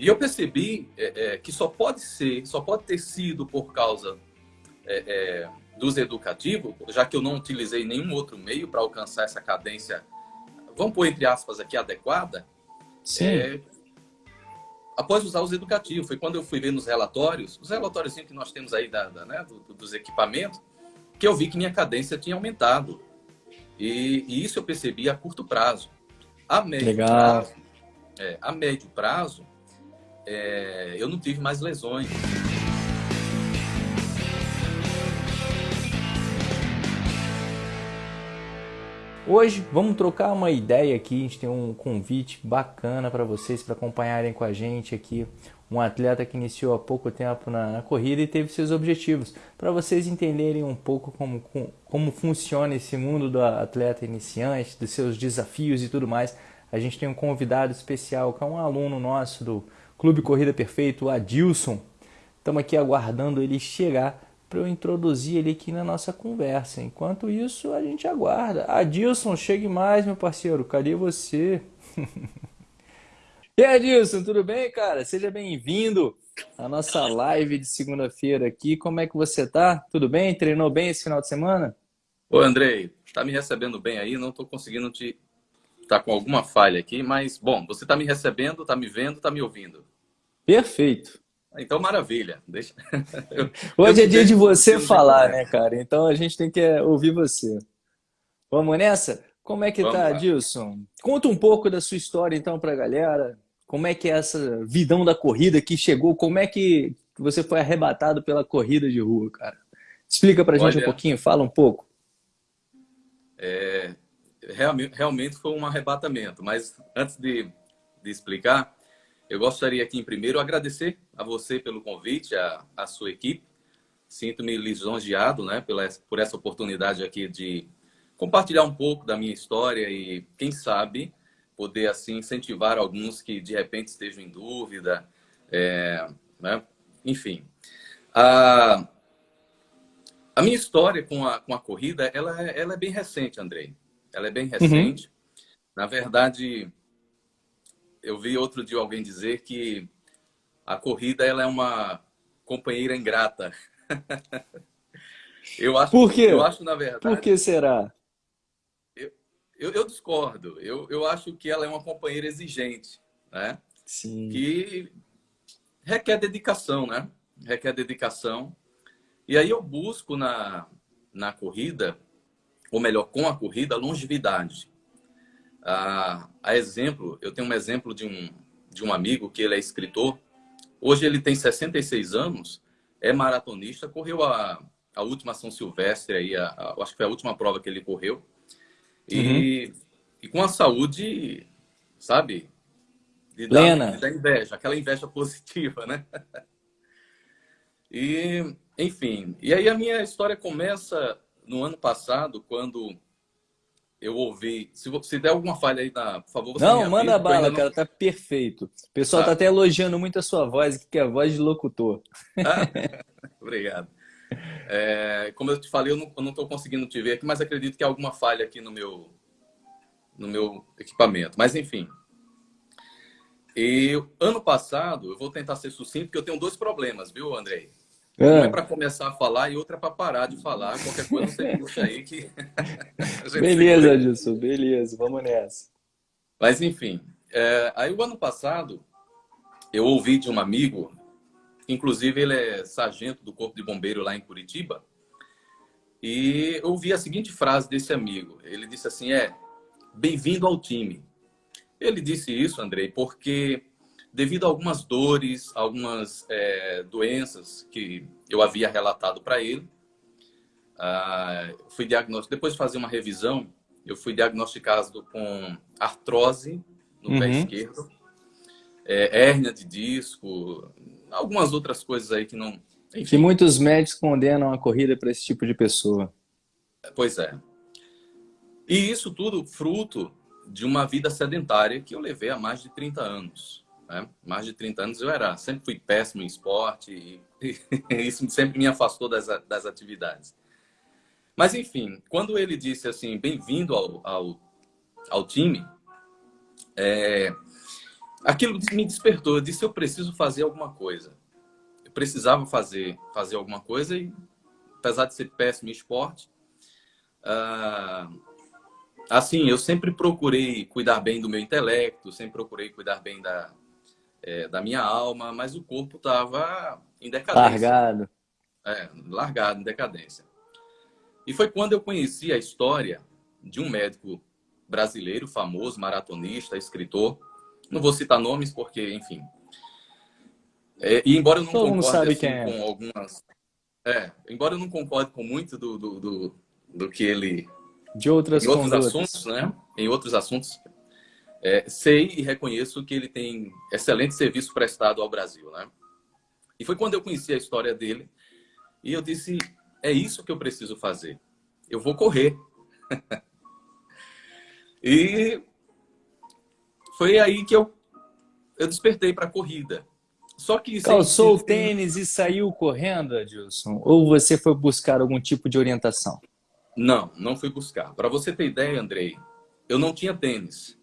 E eu percebi é, é, que só pode ser, só pode ter sido por causa é, é dos educativos, já que eu não utilizei nenhum outro meio para alcançar essa cadência, vamos pôr entre aspas aqui, adequada. Sim. É, após usar os educativos, foi quando eu fui ver nos relatórios, os relatórios que nós temos aí da, da né, do, dos equipamentos, que eu vi que minha cadência tinha aumentado. E, e isso eu percebi a curto prazo. A médio Legal. prazo, é, a médio prazo, é, eu não tive mais lesões. Hoje vamos trocar uma ideia aqui, a gente tem um convite bacana para vocês para acompanharem com a gente aqui um atleta que iniciou há pouco tempo na, na corrida e teve seus objetivos, para vocês entenderem um pouco como, como funciona esse mundo do atleta iniciante, dos seus desafios e tudo mais. A gente tem um convidado especial que é um aluno nosso do Clube Corrida Perfeito, o Adilson. Estamos aqui aguardando ele chegar para eu introduzir ele aqui na nossa conversa. Enquanto isso, a gente aguarda. Adilson, chegue mais, meu parceiro. Cadê você? e aí, Adilson, tudo bem, cara? Seja bem-vindo à nossa live de segunda-feira aqui. Como é que você tá? Tudo bem? Treinou bem esse final de semana? Ô, Andrei, tá me recebendo bem aí? Não tô conseguindo te... Tá com alguma falha aqui, mas, bom, você tá me recebendo, tá me vendo, tá me ouvindo. Perfeito. Então, maravilha. Deixa... Eu, Hoje eu é dia de você falar, né, cara? Então a gente tem que é, ouvir você. Vamos nessa? Como é que Vamos tá, lá. Dilson? Conta um pouco da sua história, então, pra galera. Como é que é essa vidão da corrida que chegou? Como é que você foi arrebatado pela corrida de rua, cara? Explica pra gente Olha, um pouquinho, fala um pouco. É, realmente, foi um arrebatamento, mas antes de, de explicar, eu gostaria aqui, em primeiro, agradecer a você pelo convite, a, a sua equipe. Sinto-me lisonjeado né, pela, por essa oportunidade aqui de compartilhar um pouco da minha história e, quem sabe, poder assim incentivar alguns que de repente estejam em dúvida. É, né? Enfim, a, a minha história com a, com a corrida ela é, ela é bem recente, Andrei. Ela é bem uhum. recente. Uhum. Na verdade, eu vi outro dia alguém dizer que a corrida ela é uma companheira ingrata. eu acho, Por quê? Eu acho, na verdade... Por que será? Eu, eu, eu, discordo. Eu, eu acho que ela é uma companheira exigente, né? Sim. Que requer dedicação, né? Requer dedicação. E aí eu busco na, na corrida, ou melhor, com a corrida, longevidade. A, a exemplo, eu tenho um exemplo de um, de um amigo que ele é escritor. Hoje ele tem 66 anos, é maratonista, correu a, a última São Silvestre, aí, a, a, acho que foi a última prova que ele correu. E, uhum. e com a saúde, sabe? De Lena. Da, inveja, aquela inveja positiva, né? E, enfim, e aí a minha história começa no ano passado, quando eu ouvi. Se, se der alguma falha aí, na, por favor, você Não, manda bala, não... cara, tá perfeito. O pessoal tá. tá até elogiando muito a sua voz, que é a voz de locutor. Ah, obrigado. É, como eu te falei, eu não estou conseguindo te ver aqui, mas acredito que há alguma falha aqui no meu, no meu equipamento. Mas, enfim. E ano passado, eu vou tentar ser sucinto, porque eu tenho dois problemas, viu, Andrei? É. Um é para começar a falar e outra é para parar de falar. Qualquer coisa você puxa aí que. beleza, Adilson, beleza, vamos nessa. Mas enfim, é, aí o ano passado eu ouvi de um amigo, inclusive ele é sargento do Corpo de Bombeiro lá em Curitiba, e eu ouvi a seguinte frase desse amigo. Ele disse assim: é, bem-vindo ao time. Ele disse isso, Andrei, porque devido a algumas dores, algumas é, doenças que eu havia relatado para ele. Ah, fui diagnosticado, depois de fazer uma revisão, eu fui diagnosticado com artrose no uhum. pé esquerdo, é, hérnia de disco, algumas outras coisas aí que não... Enfim. Que muitos médicos condenam a corrida para esse tipo de pessoa. Pois é. E isso tudo fruto de uma vida sedentária que eu levei há mais de 30 anos. Né? Mais de 30 anos eu era, sempre fui péssimo em esporte e, e isso sempre me afastou das, das atividades. Mas enfim, quando ele disse assim, bem-vindo ao, ao, ao, time, é, aquilo me despertou. Eu disse, eu preciso fazer alguma coisa. Eu precisava fazer, fazer alguma coisa e, apesar de ser péssimo em esporte, uh, assim, eu sempre procurei cuidar bem do meu intelecto, sempre procurei cuidar bem da, é, da minha alma, mas o corpo estava em decadência. Largado. É, largado, em decadência. E foi quando eu conheci a história de um médico brasileiro, famoso, maratonista, escritor. Não vou citar nomes porque, enfim. É, e embora eu não Todo concorde assim, é. com algumas. É, embora eu não concorde com muito do, do, do, do que ele. De outras em outros assuntos, né? Em outros assuntos, é, sei e reconheço que ele tem excelente serviço prestado ao Brasil, né? E foi quando eu conheci a história dele e eu disse: é isso que eu preciso fazer. Eu vou correr. e foi aí que eu, eu despertei para a corrida. Só que calçou o tênis e saiu correndo, Adilson? Ou você foi buscar algum tipo de orientação? Não, não fui buscar. Para você ter ideia, Andrei, eu não tinha tênis.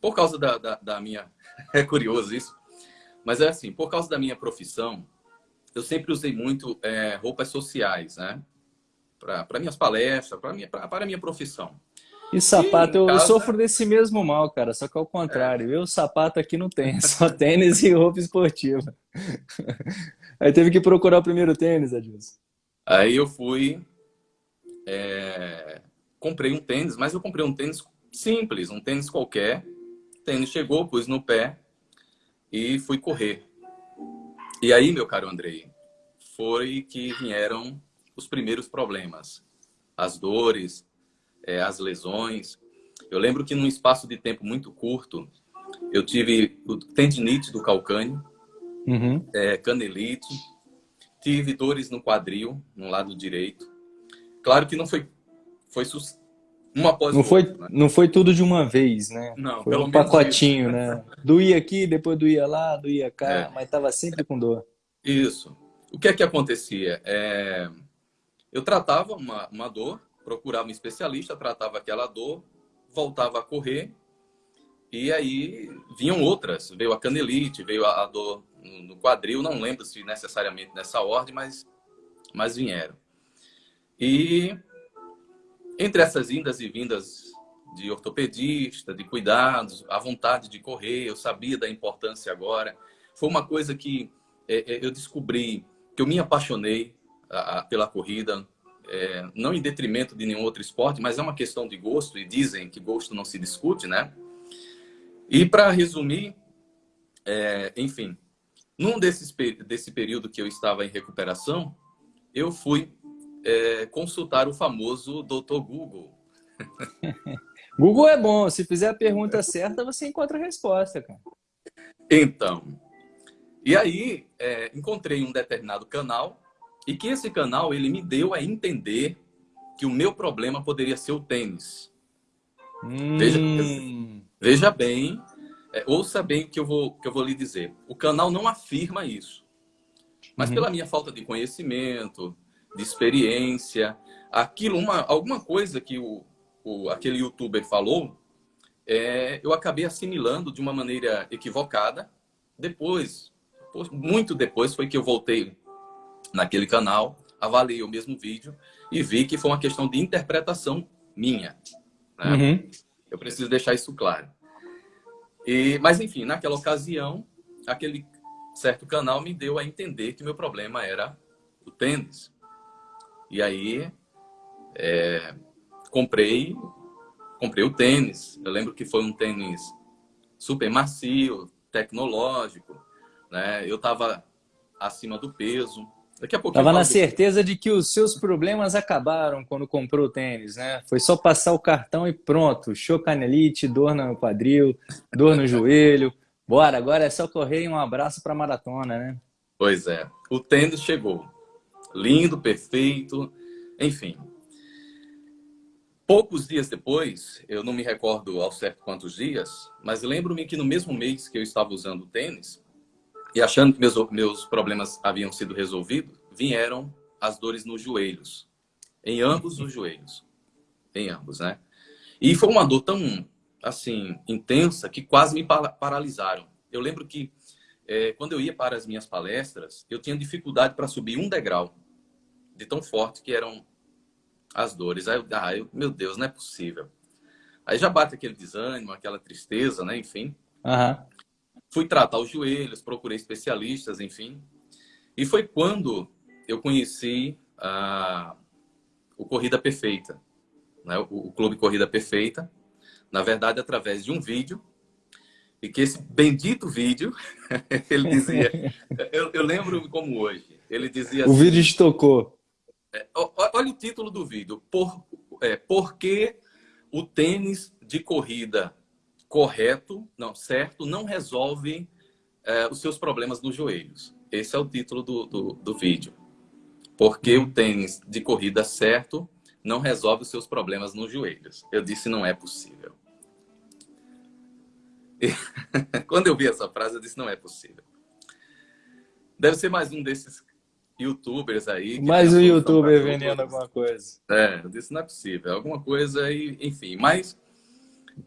Por causa da, da, da minha... É curioso isso. Mas é assim, por causa da minha profissão, eu sempre usei muito é, roupas sociais, né? Para minhas palestras, para minha, para a minha profissão. E sapato, e eu casa... sofro desse mesmo mal, cara, só que ao contrário. É. Eu, sapato aqui não tenho, só tênis e roupa esportiva. Aí teve que procurar o primeiro tênis, Adilson. Aí eu fui, é... comprei um tênis, mas eu comprei um tênis simples, um tênis qualquer. Tênis chegou, pus no pé e fui correr. E aí, meu caro Andrei, foi que vieram os primeiros problemas. As dores, é, as lesões. Eu lembro que num espaço de tempo muito curto, eu tive o tendinite do calcâneo, uhum. é, canelite, tive dores no quadril, no lado direito. Claro que não foi, foi uma após não foi, né? Não foi tudo de uma vez, né? Não, foi um pacotinho, isso. né? Doía aqui, depois doía lá, doía cá, é. mas estava sempre com dor. Isso. O que é que acontecia? É... Eu tratava uma, uma dor, procurava um especialista, tratava aquela dor, voltava a correr, e aí vinham outras. Veio a canelite, veio a, a dor no quadril, não lembro se necessariamente nessa ordem, mas, mas vieram. E entre essas indas e vindas de ortopedista, de cuidados, a vontade de correr, eu sabia da importância agora. Foi uma coisa que é, é, eu descobri, que eu me apaixonei a, a, pela corrida, é, não em detrimento de nenhum outro esporte, mas é uma questão de gosto, e dizem que gosto não se discute, né? E para resumir, é, enfim, num desses, desse período que eu estava em recuperação, eu fui é, consultar o famoso Dr. Google. Google é bom, se fizer a pergunta certa, você encontra a resposta, cara. Então, e aí é, encontrei um determinado canal e que esse canal ele me deu a entender que o meu problema poderia ser o tênis. Hum. Veja, veja bem, é, ouça bem o que eu, vou, que eu vou lhe dizer. O canal não afirma isso. Mas uhum. pela minha falta de conhecimento, de experiência, aquilo, uma, alguma coisa que o, o, aquele youtuber falou, é, eu acabei assimilando de uma maneira equivocada. Depois, muito depois, foi que eu voltei naquele canal, avaliei o mesmo vídeo e vi que foi uma questão de interpretação minha. Né? Uhum. Eu preciso deixar isso claro. E, mas, enfim, naquela ocasião, aquele certo canal me deu a entender que meu problema era o tênis. E aí, é, comprei, comprei o tênis. Eu lembro que foi um tênis super macio, tecnológico, né? Eu estava acima do peso. Daqui a pouco Tava na certeza de que os seus problemas acabaram quando comprou o tênis, né? Foi só passar o cartão e pronto. Chocanelite, dor no quadril, dor no joelho. Bora, agora é só correr e um abraço para maratona, né? Pois é. O tênis chegou lindo, perfeito, enfim. Poucos dias depois, eu não me recordo ao certo quantos dias, mas lembro-me que no mesmo mês que eu estava usando tênis e achando que meus, meus problemas haviam sido resolvidos, vieram as dores nos joelhos, em ambos os joelhos, em ambos, né? E foi uma dor tão, assim, intensa que quase me paralisaram. Eu lembro que é, quando eu ia para as minhas palestras, eu tinha dificuldade para subir um degrau, de tão forte que eram as dores. Aí eu, ah, eu, meu Deus, não é possível. Aí já bate aquele desânimo, aquela tristeza, né? Enfim. Uhum. Fui tratar os joelhos, procurei especialistas, enfim. E foi quando eu conheci a, o Corrida Perfeita, né? o, o Clube Corrida Perfeita. Na verdade, através de um vídeo e que esse bendito vídeo, ele dizia, eu, eu, lembro como hoje, ele dizia O assim, vídeo te tocou. É, olha o título do vídeo, por, é, por que o tênis de corrida correto, não, certo, não resolve é, os seus problemas nos joelhos. Esse é o título do, do, do vídeo. Porque o tênis de corrida certo não resolve os seus problemas nos joelhos. Eu disse, não é possível. quando eu vi essa frase, eu disse, não é possível. Deve ser mais um desses youtubers aí. Mais um youtuber vendendo alguma coisa. É, eu disse, não é possível. Alguma coisa aí, enfim. Mas,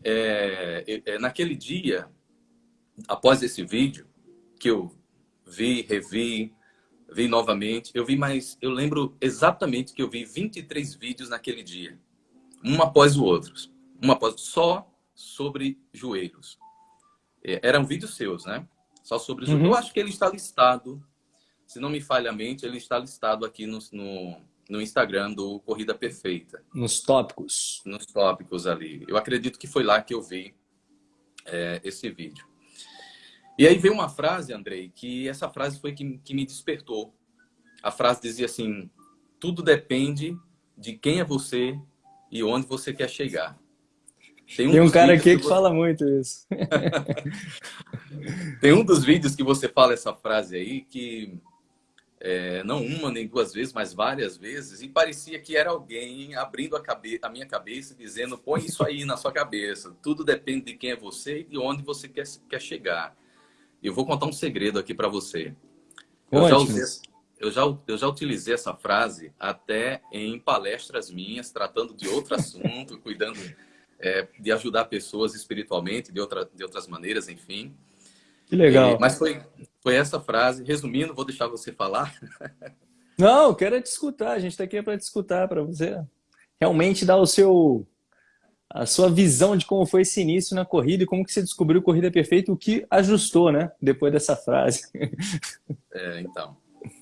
é, é, naquele dia, após esse vídeo, que eu vi, revi, vi novamente, eu vi mais, eu lembro exatamente que eu vi 23 vídeos naquele dia. Um após o outro. Um após, só sobre joelhos. É, eram vídeos seus, né? Só sobre. Uhum. Eu acho que ele está listado, se não me falha a mente, ele está listado aqui no, no, no Instagram do Corrida Perfeita. Nos tópicos. Nos tópicos ali. Eu acredito que foi lá que eu vi é, esse vídeo. E aí veio uma frase, Andrei, que essa frase foi que, que me despertou. A frase dizia assim, tudo depende de quem é você e onde você quer chegar. Tem um, Tem um cara aqui que, que você... fala muito isso. Tem um dos vídeos que você fala essa frase aí que é, não uma nem duas vezes, mas várias vezes, e parecia que era alguém abrindo a, cabe a minha cabeça e dizendo: põe isso aí na sua cabeça. Tudo depende de quem é você e de onde você quer, quer chegar. Eu vou contar um segredo aqui para você. Eu já, usei, eu, já, eu já utilizei essa frase até em palestras minhas, tratando de outro assunto, cuidando é, de ajudar pessoas espiritualmente, de, outra, de outras maneiras, enfim. Que legal. E, mas foi, foi essa frase. Resumindo, vou deixar você falar. Não, quero te escutar. A gente está aqui para te escutar, para você realmente dar o seu a sua visão de como foi esse início na corrida e como que você descobriu a corrida perfeita, o que ajustou, né? Depois dessa frase. É, então,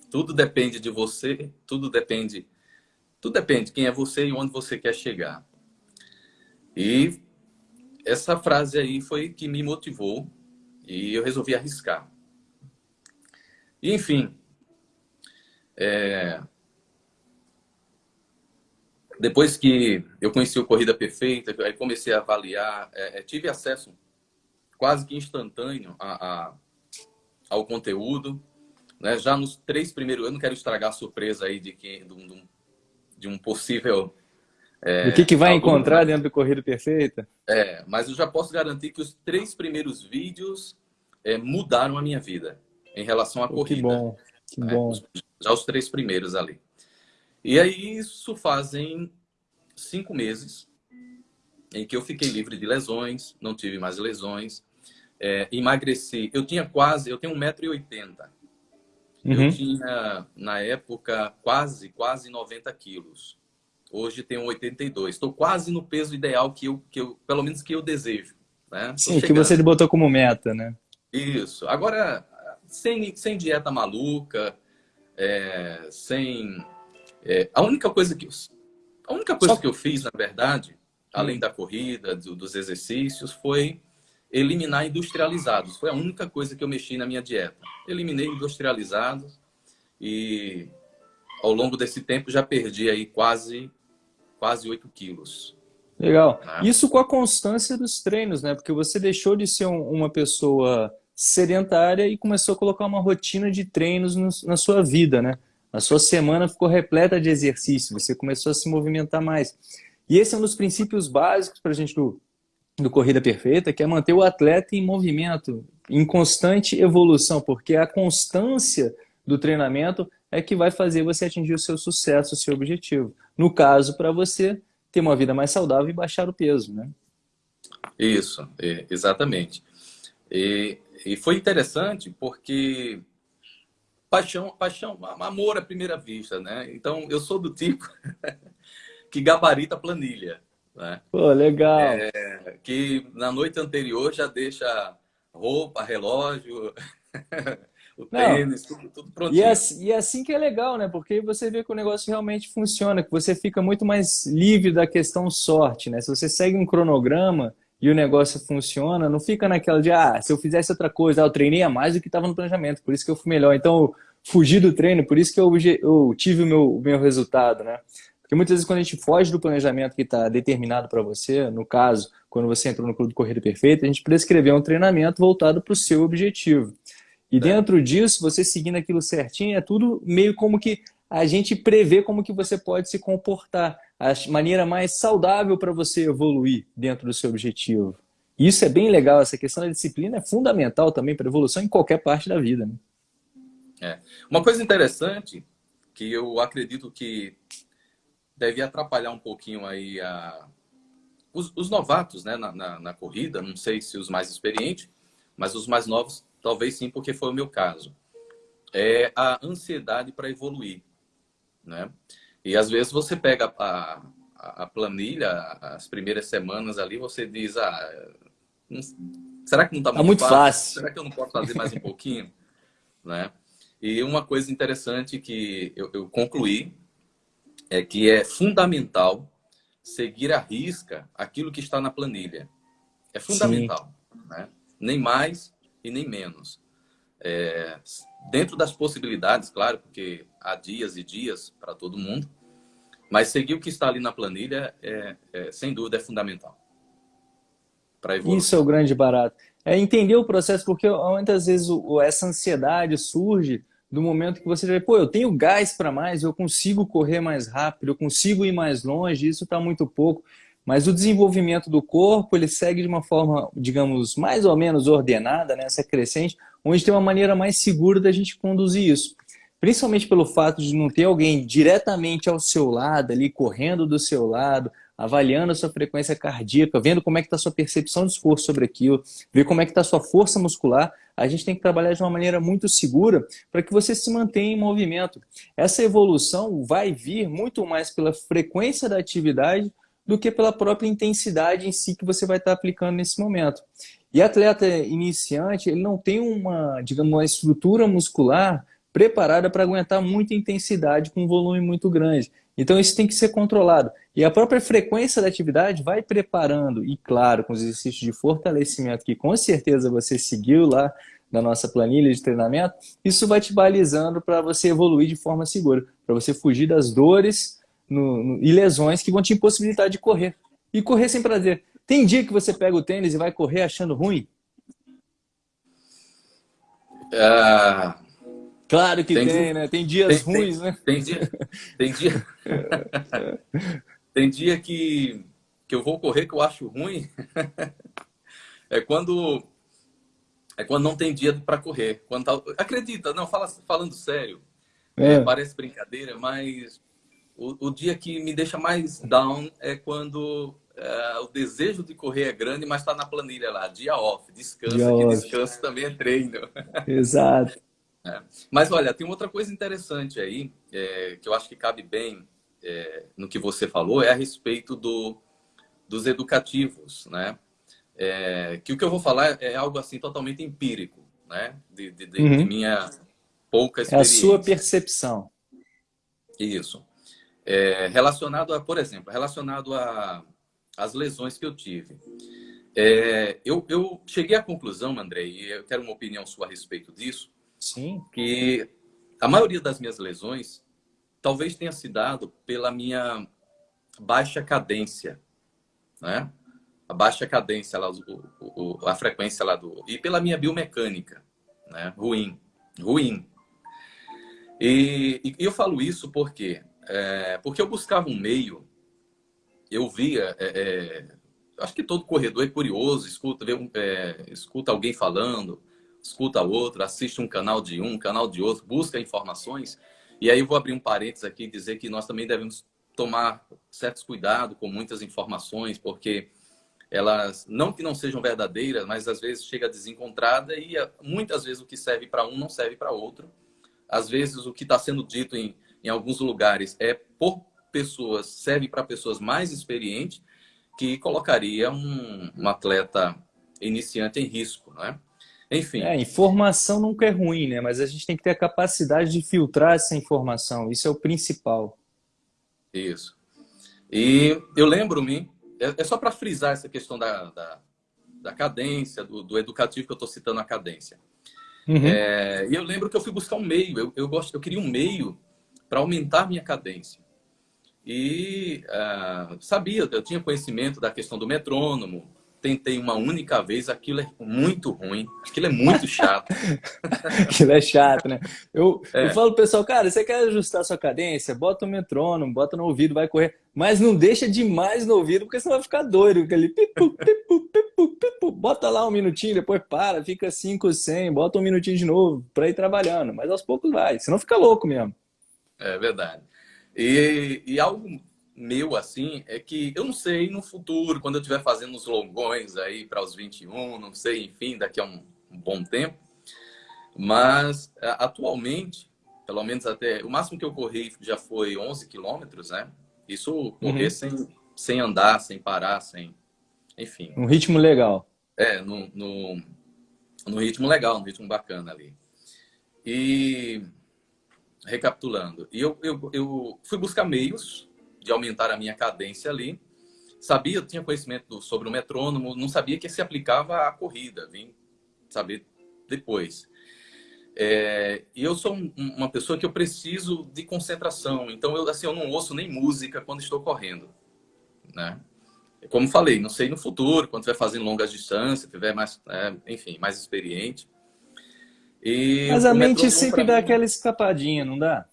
tudo depende de você, tudo depende, tudo depende de quem é você e onde você quer chegar. E essa frase aí foi que me motivou e eu resolvi arriscar. Enfim, é... depois que eu conheci o Corrida Perfeita, aí comecei a avaliar, é, é, tive acesso quase que instantâneo a, a, ao conteúdo. Né? Já nos três primeiros, eu não quero estragar a surpresa aí de, que, de, um, de um possível é, o que, que vai encontrar dentro do Corrida Perfeita? É, mas eu já posso garantir que os três primeiros vídeos é, mudaram a minha vida em relação à oh, corrida. Que bom, que né? bom. Já os três primeiros ali. E aí isso fazem cinco meses em que eu fiquei livre de lesões, não tive mais lesões, é, emagreci. Eu tinha quase, eu tenho 1,80m. Uhum. Eu tinha, na época, quase, quase 90 quilos. Hoje tenho 82. Estou quase no peso ideal que eu, que eu pelo menos que eu desejo. Né? Sim, que você botou como meta, né? Isso. Agora, sem, sem dieta maluca, é, sem... É, a única coisa que... A única coisa Só... que eu fiz, na verdade, além hum. da corrida, do, dos exercícios, foi eliminar industrializados. Foi a única coisa que eu mexi na minha dieta. Eliminei industrializados e ao longo desse tempo já perdi aí quase quase 8 quilos. Legal. Né? Isso com a constância dos treinos, né? Porque você deixou de ser um, uma pessoa sedentária e começou a colocar uma rotina de treinos no, na sua vida, né? A sua semana ficou repleta de exercício, você começou a se movimentar mais. E esse é um dos princípios básicos para a gente do, do Corrida Perfeita, que é manter o atleta em movimento, em constante evolução, porque a constância do treinamento é que vai fazer você atingir o seu sucesso, o seu objetivo. No caso, para você ter uma vida mais saudável e baixar o peso, né? Isso, exatamente. E e foi interessante porque paixão, paixão, amor à primeira vista, né? Então, eu sou do tipo que gabarita a planilha. Né? Pô, legal. É, que na noite anterior já deixa roupa, relógio, o tênis, tudo, tudo prontinho. E é, e é assim que é legal, né? Porque você vê que o negócio realmente funciona, que você fica muito mais livre da questão sorte, né? Se você segue um cronograma e o negócio funciona, não fica naquela de, ah, se eu fizesse outra coisa, ah, eu treinei a mais do que estava no planejamento, por isso que eu fui melhor. Então, eu fugi do treino, por isso que eu, eu tive o meu, o meu resultado, né? Porque muitas vezes quando a gente foge do planejamento que está determinado para você, no caso, quando você entrou no Clube Corrida Perfeita, a gente prescreveu um treinamento voltado para o seu objetivo. E é. dentro disso, você seguindo aquilo certinho, é tudo meio como que a gente prevê como que você pode se comportar a maneira mais saudável para você evoluir dentro do seu objetivo. Isso é bem legal, essa questão da disciplina é fundamental também para a evolução em qualquer parte da vida. Né? É. Uma coisa interessante que eu acredito que deve atrapalhar um pouquinho aí a... os, os novatos né, na, na, na, corrida, não sei se os mais experientes, mas os mais novos talvez sim, porque foi o meu caso. É a ansiedade para evoluir. Né? E às vezes você pega a, a, planilha, as primeiras semanas ali, você diz, ah, não, será que não está muito, tá muito fácil? fácil? Será que eu não posso fazer mais um pouquinho? né? E uma coisa interessante que eu, eu concluí é que é fundamental seguir à risca aquilo que está na planilha. É fundamental. Né? Nem mais e nem menos. É, dentro das possibilidades, claro, porque há dias e dias para todo mundo, mas seguir o que está ali na planilha, é, é sem dúvida, é fundamental. Isso é o grande barato. É entender o processo, porque muitas vezes o, essa ansiedade surge do momento que você vê, pô, eu tenho gás para mais, eu consigo correr mais rápido, eu consigo ir mais longe, isso está muito pouco. Mas o desenvolvimento do corpo, ele segue de uma forma, digamos, mais ou menos ordenada, né, crescente, onde tem uma maneira mais segura da gente conduzir isso. Principalmente pelo fato de não ter alguém diretamente ao seu lado, ali correndo do seu lado, avaliando a sua frequência cardíaca, vendo como é que está a sua percepção de esforço sobre aquilo, ver como é que está a sua força muscular, a gente tem que trabalhar de uma maneira muito segura para que você se mantenha em movimento. Essa evolução vai vir muito mais pela frequência da atividade do que pela própria intensidade em si que você vai estar aplicando nesse momento. E atleta iniciante, ele não tem uma, digamos, uma estrutura muscular preparada para aguentar muita intensidade com um volume muito grande. Então isso tem que ser controlado. E a própria frequência da atividade vai preparando, e claro, com os exercícios de fortalecimento que com certeza você seguiu lá na nossa planilha de treinamento, isso vai te balizando para você evoluir de forma segura, para você fugir das dores no, no, e lesões que vão te impossibilitar de correr. E correr sem prazer. Tem dia que você pega o tênis e vai correr achando ruim? Ah, claro que tem, tem né? Tem dias tem, ruins, tem, né? Tem dia, tem dia, tem dia que, que eu vou correr que eu acho ruim. é quando é quando não tem dia para correr. Quando tá, acredita, não, fala, falando sério. É. É, parece brincadeira, mas o, o, dia que me deixa mais down é quando é, o desejo de correr é grande, mas está na planilha lá, dia off, descansa, dia que off. descanso também é treino. Exato. É. Mas olha, tem outra coisa interessante aí, é, que eu acho que cabe bem é, no que você falou, é a respeito do, dos educativos, né? É, que o que eu vou falar é algo assim totalmente empírico, né? De, de, de, uhum. de minha pouca experiência. É a sua percepção. Isso é, relacionado a, por exemplo, relacionado a as lesões que eu tive. É, eu, eu cheguei à conclusão, André, e eu quero uma opinião sua a respeito disso, Sim. que a maioria das minhas lesões talvez tenha se dado pela minha baixa cadência, né? A baixa cadência, lá, o, o, a frequência lá do... E pela minha biomecânica, né? Ruim, ruim. E, e eu falo isso porque é, porque eu buscava um meio, eu via, é, é, acho que todo corredor é curioso, escuta, vê, é, escuta alguém falando, escuta outro, assiste um canal de um, canal de outro, busca informações. E aí eu vou abrir um parênteses aqui e dizer que nós também devemos tomar certos cuidados com muitas informações, porque elas não que não sejam verdadeiras, mas às vezes chega desencontrada e muitas vezes o que serve para um não serve para outro. Às vezes o que está sendo dito em, em alguns lugares é por pessoas, serve para pessoas mais experientes, que colocaria um, um atleta iniciante em risco, né? Enfim. É, informação nunca é ruim, né? Mas a gente tem que ter a capacidade de filtrar essa informação. Isso é o principal. Isso. E eu lembro-me, é, é, só para frisar essa questão da, da, da cadência, do, do, educativo que eu estou citando a cadência. Uhum. É, e eu lembro que eu fui buscar um meio, eu, eu, gosto, eu queria um meio para aumentar minha cadência. E uh, sabia, eu tinha conhecimento da questão do metrônomo, tentei uma única vez, aquilo é muito ruim, aquilo é muito chato. aquilo é chato, né? Eu, é. eu falo pro pessoal, cara, você quer ajustar sua cadência? Bota o metrônomo, bota no ouvido, vai correr. Mas não deixa demais no ouvido, porque você vai ficar doido. Aquele pipu, pipu, pipu, pipu. Bota lá um minutinho, depois para, fica 5, 100, bota um minutinho de novo para ir trabalhando. Mas aos poucos vai, senão fica louco mesmo. É verdade. E, e algo meu, assim, é que eu não sei no futuro, quando eu estiver fazendo os longões aí para os 21, não sei, enfim, daqui a um, um bom tempo. Mas atualmente, pelo menos até o máximo que eu corri já foi 11 quilômetros, né? Isso correr uhum. sem, sem andar, sem parar, sem. Enfim. Um ritmo legal. É, no, no, no ritmo legal, no ritmo bacana ali. E recapitulando, e eu, eu, eu fui buscar meios de aumentar a minha cadência ali. Sabia, eu tinha conhecimento sobre o metrônomo, não sabia que se aplicava à corrida, vim saber depois. É, e eu sou um, uma pessoa que eu preciso de concentração, então eu, assim, eu não ouço nem música quando estou correndo, né? Como falei, não sei no futuro, quando estiver fazendo longas distâncias, tiver mais, é, enfim, mais experiente. E Mas a mente sempre dá mim... aquela escapadinha, não dá?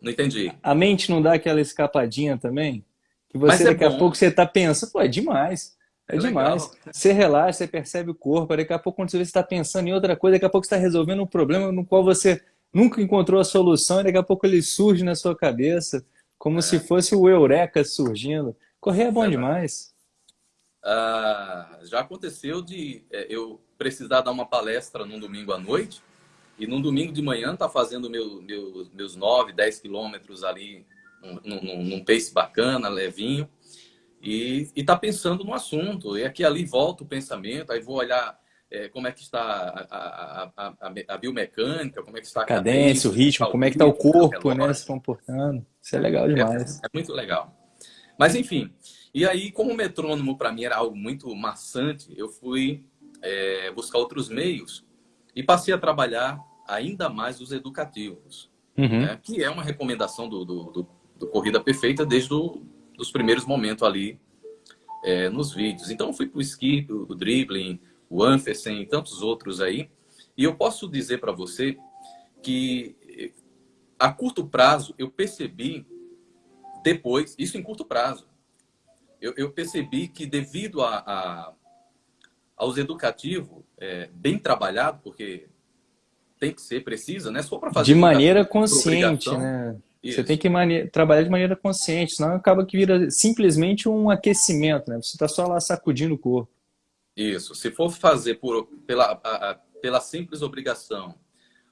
Não entendi. A mente não dá aquela escapadinha também? Que você é daqui bom. a pouco você está pensando, pô, é demais. É, é demais. Legal. Você relaxa, você percebe o corpo, daqui a pouco quando você está pensando em outra coisa, daqui a pouco você está resolvendo um problema no qual você nunca encontrou a solução e daqui a pouco ele surge na sua cabeça, como é. se fosse o Eureka surgindo. Correr é bom é demais. Ah, já aconteceu de é, eu precisar dar uma palestra num domingo à noite e no domingo de manhã tá fazendo meu, meu, meus 9, 10 quilômetros ali num, num, num pace bacana, levinho. E, e tá pensando no assunto. E aqui ali volta o pensamento, aí vou olhar é, como é que está a, a, a, a, biomecânica, como é que está a cadência, cadência o ritmo, como é que está o corpo, né, se comportando. Isso é legal demais. É, é muito legal. Mas enfim, e aí como o metrônomo para mim era algo muito maçante, eu fui é, buscar outros meios e passei a trabalhar ainda mais os educativos, uhum. né? que é uma recomendação do, do, do, do Corrida Perfeita desde os primeiros momentos ali é, nos vídeos. Então, fui para o skip, o dribbling, o Anfersen e tantos outros aí. E eu posso dizer para você que a curto prazo eu percebi depois, isso em curto prazo, eu, eu percebi que devido a, a aos educativos é, bem trabalhado, porque tem que ser precisa, né? Só para fazer de maneira consciente, né? Isso. Você tem que trabalhar de maneira consciente, senão acaba que vira simplesmente um aquecimento, né? Você está só lá sacudindo o corpo. Isso. Se for fazer por, pela, a, pela simples obrigação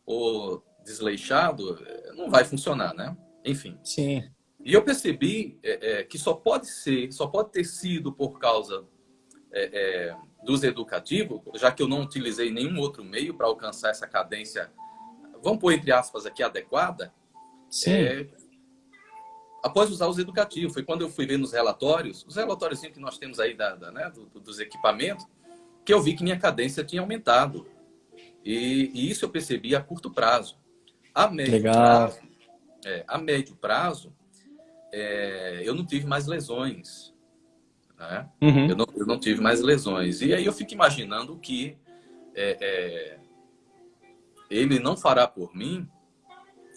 ou desleixado, não vai funcionar, né? Enfim. Sim. E eu percebi é, é, que só pode ser, só pode ter sido por causa é, é dos educativos, já que eu não utilizei nenhum outro meio para alcançar essa cadência, vamos pôr entre aspas aqui, adequada, Sim. É, após usar os educativos. Foi quando eu fui ver nos relatórios, os relatórios que nós temos aí da, da né, do, dos equipamentos, que eu vi que minha cadência tinha aumentado. E, e isso eu percebi a curto prazo. A médio Legal. prazo, é, a médio prazo é, eu não tive mais lesões. Né? Uhum. Eu, não, eu, não, tive mais lesões. E aí eu fico imaginando que é, é, ele não fará por mim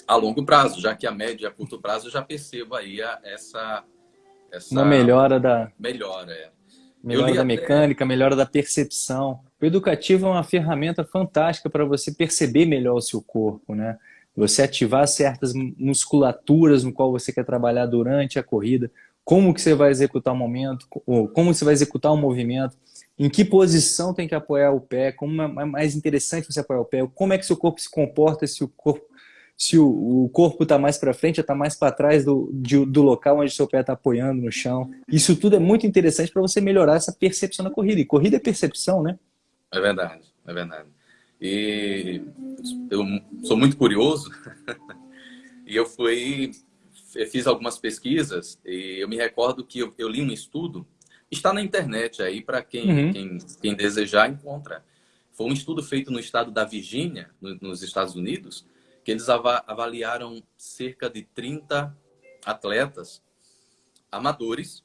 a longo prazo, já que a média a curto prazo eu já percebo aí a, essa, essa... Uma melhora da... Melhora, é. Melhora da até... mecânica, melhora da percepção. O educativo é uma ferramenta fantástica para você perceber melhor o seu corpo, né? Você ativar certas musculaturas no qual você quer trabalhar durante a corrida. Como que você vai executar o momento, como você vai executar o movimento, em que posição tem que apoiar o pé, como é mais interessante você apoiar o pé, como é que seu corpo se comporta se o corpo se o, o corpo está mais para frente ou está mais para trás do, de, do local onde seu pé está apoiando no chão. Isso tudo é muito interessante para você melhorar essa percepção da corrida. E corrida é percepção, né? É verdade, é verdade. E eu sou muito curioso e eu fui, fiz algumas pesquisas e eu me recordo que eu, eu li um estudo, está na internet aí para quem, uhum. quem, quem, desejar encontra. Foi um estudo feito no estado da Virgínia, no, nos Estados Unidos, que eles avaliaram cerca de 30 atletas amadores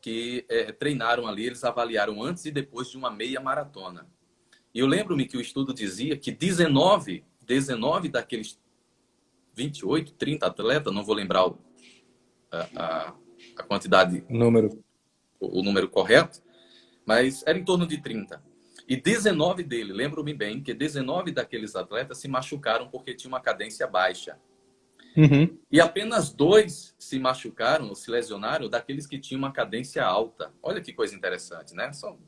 que é, treinaram ali, eles avaliaram antes e depois de uma meia maratona. E eu lembro-me que o estudo dizia que 19, 19 daqueles 28, 30 atletas, não vou lembrar o, a, a, quantidade, número. O, o, número correto, mas era em torno de 30. E 19 dele, lembro-me bem, que 19 daqueles atletas se machucaram porque tinha uma cadência baixa. Uhum. E apenas dois se machucaram, ou se lesionaram, daqueles que tinham uma cadência alta. Olha que coisa interessante, né? São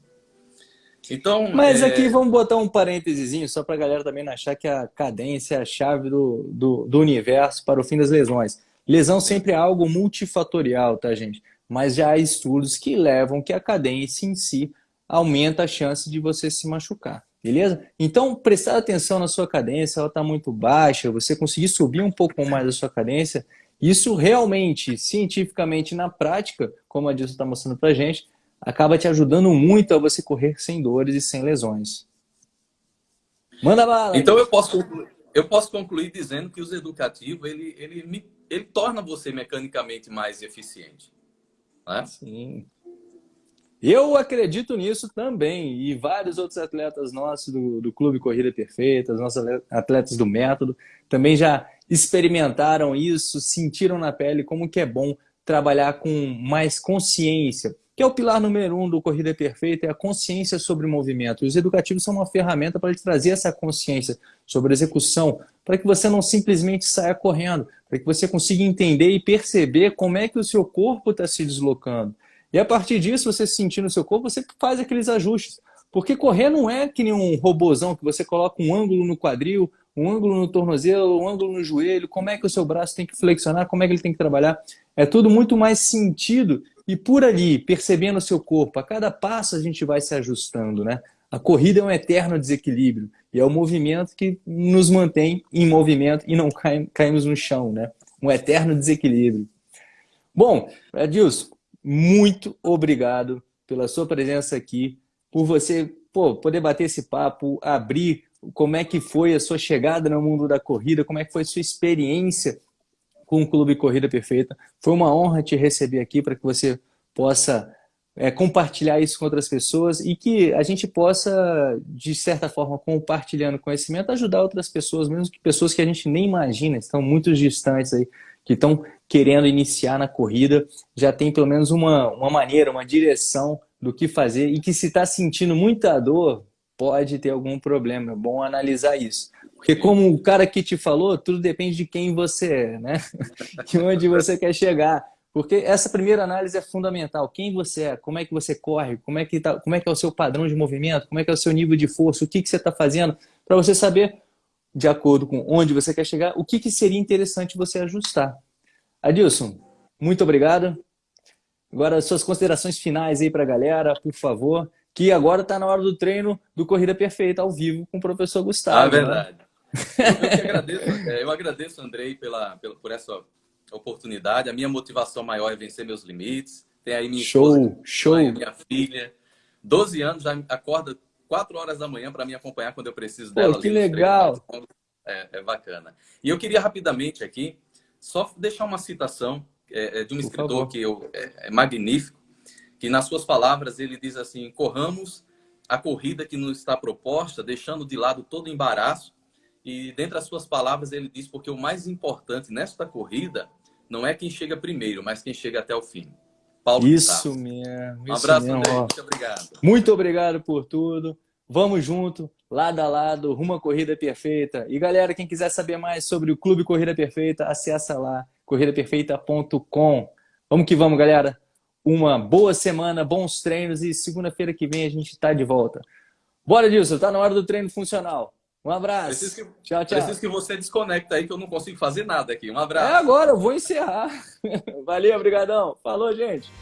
então, Mas é... aqui vamos botar um parênteses só para a galera também não achar que a cadência é a chave do, do, do, universo para o fim das lesões. Lesão sempre é algo multifatorial, tá, gente? Mas já há estudos que levam que a cadência em si aumenta a chance de você se machucar, beleza? Então, prestar atenção na sua cadência, ela está muito baixa, você conseguir subir um pouco mais a sua cadência, isso realmente, cientificamente, na prática, como a Dilson está mostrando para gente, acaba te ajudando muito a você correr sem dores e sem lesões. Manda bala! Então eu posso, eu posso concluir dizendo que o uso educativo ele, ele, ele torna você mecanicamente mais eficiente. Né? Sim. Eu acredito nisso também, e vários outros atletas nossos do, do Clube Corrida Perfeita, os nossos atletas do método, também já experimentaram isso, sentiram na pele como que é bom trabalhar com mais consciência, que é o pilar número um do Corrida Perfeita, é a consciência sobre o movimento. E os educativos são uma ferramenta para trazer essa consciência sobre a execução, para que você não simplesmente saia correndo, para que você consiga entender e perceber como é que o seu corpo está se deslocando. E a partir disso, você sentindo o seu corpo, você faz aqueles ajustes. Porque correr não é que nem um robozão que você coloca um ângulo no quadril, um ângulo no tornozelo, um ângulo no joelho, como é que o seu braço tem que flexionar, como é que ele tem que trabalhar. É tudo muito mais sentido e por ali, percebendo o seu corpo, a cada passo a gente vai se ajustando, né? A corrida é um eterno desequilíbrio e é o movimento que nos mantém em movimento e não caímos no chão, né? Um eterno desequilíbrio. Bom, Adilson, muito obrigado pela sua presença aqui, por você pô, poder bater esse papo, abrir como é que foi a sua chegada no mundo da corrida, como é que foi a sua experiência com o Clube Corrida Perfeita. Foi uma honra te receber aqui para que você possa é, compartilhar isso com outras pessoas e que a gente possa, de certa forma, compartilhando conhecimento, ajudar outras pessoas, mesmo que pessoas que a gente nem imagina, estão muito distantes aí, que estão querendo iniciar na corrida, já tem pelo menos uma, uma maneira, uma direção do que fazer e que se está sentindo muita dor, pode ter algum problema. É bom analisar isso. Porque como o cara que te falou, tudo depende de quem você é, né? De onde você quer chegar. Porque essa primeira análise é fundamental. Quem você é, como é que você corre, como é que, tá, como é, que é o seu padrão de movimento, como é que é o seu nível de força, o que, que você está fazendo, para você saber, de acordo com onde você quer chegar, o que, que seria interessante você ajustar. Adilson, muito obrigado. Agora, suas considerações finais aí para a galera, por favor. Que agora está na hora do treino do Corrida Perfeita, ao vivo, com o professor Gustavo. Ah, né? verdade. Né? Eu, agradeço, é, eu agradeço, Andrei, pela, pela, por essa oportunidade. A minha motivação maior é vencer meus limites. Tem aí minha show, esposa, show. Mãe, minha filha. 12 anos, já acorda 4 horas da manhã para me acompanhar quando eu preciso dela. Pô, que legal. É, é, bacana. E eu queria rapidamente aqui só deixar uma citação é, é de um por escritor favor. que eu, é, é magnífico, que nas suas palavras ele diz assim, corramos a corrida que nos está proposta, deixando de lado todo embaraço e dentre as suas palavras ele diz porque o mais importante nesta corrida não é quem chega primeiro, mas quem chega até o fim. Paulo Isso mesmo. Um abraço, mesmo, André. Muito obrigado. Muito obrigado por tudo. Vamos junto, lado a lado, rumo à Corrida Perfeita. E galera, quem quiser saber mais sobre o Clube Corrida Perfeita, acessa lá, corridaperfeita.com. Vamos que vamos, galera. Uma boa semana, bons treinos e segunda-feira que vem a gente está de volta. Bora, Dilson, tá na hora do treino funcional. Um abraço. Preciso que, tchau, tchau. Preciso que você desconecta aí que eu não consigo fazer nada aqui. Um abraço. É agora, eu vou encerrar. Valeu, obrigadão. Falou, gente.